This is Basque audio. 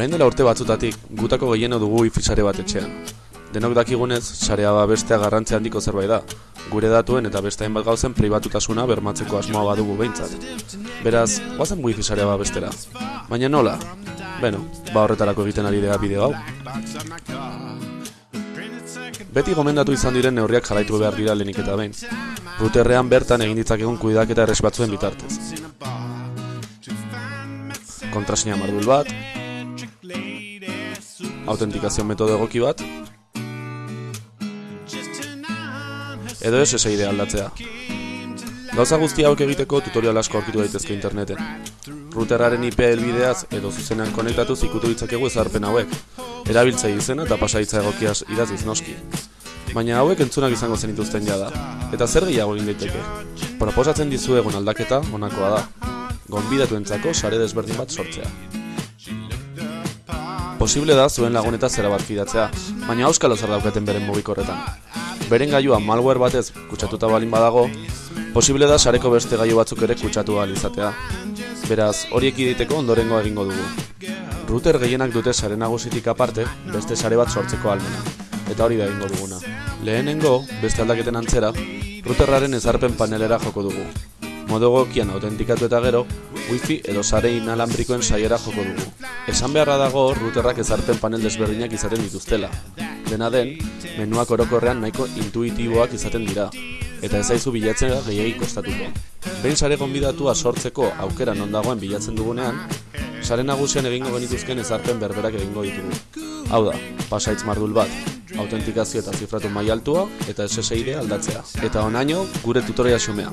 Orain dela urte batzutatik, gutako gehieno dugu wifi sare bat etxean. Denok dakigunez, sarea babestea garrantzia handiko zerbait da. Gure datuen eta beste hainbat gauzen pribatutasuna bermatzeko asmoa badugu behintzat. Beraz, guazen wifi sarea babestera. Baina nola? Beno, ba horretarako egiten ari dira bideo hau. Beti gomendatu izan diren neurriak jarraitu behar dira lehenik eta behin. Routerrean bertan egin ditzakegun kuidaketa erres batzuen bitartez. Kontrasina mardul bat, autentikazio metodo egoki bat, edo SSID aldatzea. Gauza guzti hauek egiteko tutorial asko aurkitu daitezke interneten. Routerraren IP helbideaz edo zuzenean konektatuz ikutu ditzakegu ezarpen hauek. Erabiltzai izena eta pasaitza egokiaz idaziz noski. Baina hauek entzunak izango zenituzten jada. Eta zer gehiago egin daiteke? Proposatzen dizuegun aldaketa honakoa da. Gonbidatu entzako sare desberdin bat sortzea. Posible da zuen laguneta zera bat fidatzea, baina auskalo zer daukaten beren mugikorretan. Beren gailua malware batez kutsatuta balin badago, posible da sareko beste gailu batzuk ere kutsatu ahal izatea. Beraz, horiek iditeko ondorengo egingo dugu. Router gehienak dute sare nagusitik aparte, beste sare bat sortzeko almena. Eta hori da egingo duguna. Lehenengo, beste aldaketen antzera, routerraren ezarpen panelera joko dugu. Modo egokian autentikatu eta gero, wifi edo sare inalambrikoen saiera joko dugu. Esan beharra dago routerrak ezarpen panel desberdinak izaten dituztela. Dena den, menuak orokorrean nahiko intuitiboak izaten dira, eta ez zaizu bilatzen gehiagik kostatuko. Behin sare gonbidatua sortzeko aukera non dagoen bilatzen dugunean, sare nagusian egingo genituzken ezarpen berberak egingo ditugu. Hau da, pasaitz mardul bat, autentikazio eta zifratu mai altua eta SSID aldatzea. Eta onaino, gure tutoria xumea.